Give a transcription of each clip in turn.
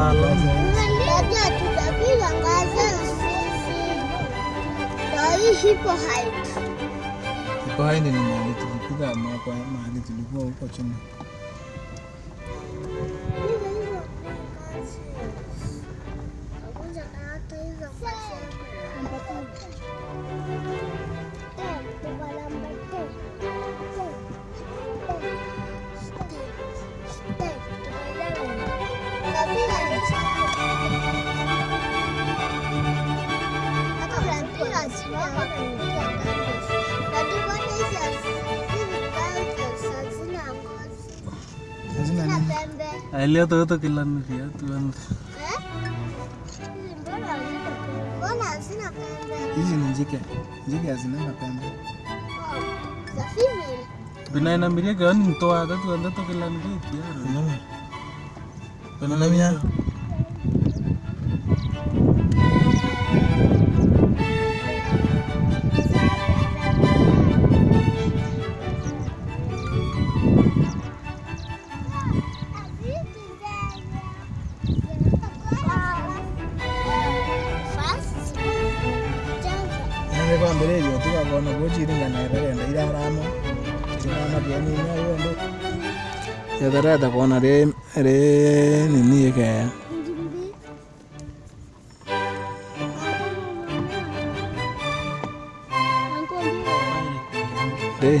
kulala zaidi. Ni mahali tulipiga hapa, mahali tulikuwa huko chini. Alia to to kilan dia tuan. Hizi ni njike. Njike hazinanga pembe. Bina ina miria kan to ada tuan to kilan dia tiar. Bener namanya? kwambĩrĩrio tigakorwo nĩ gũnjirigana ĩrenda irathama irathama ndionĩ nayo ũndũ nyayo ndo yatharata kona ri ri nini ikeya ri eh,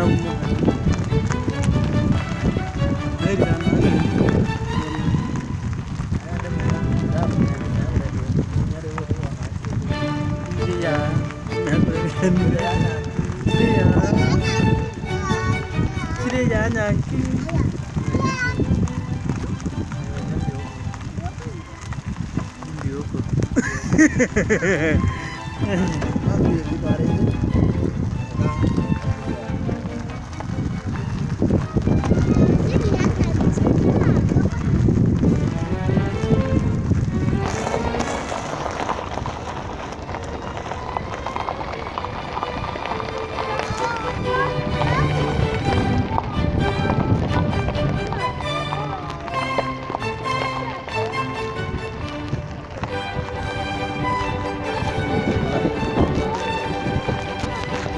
Adam Nereden Hãy subscribe cho kênh Ghiền Mì Gõ Để không bỏ lỡ những video hấp dẫn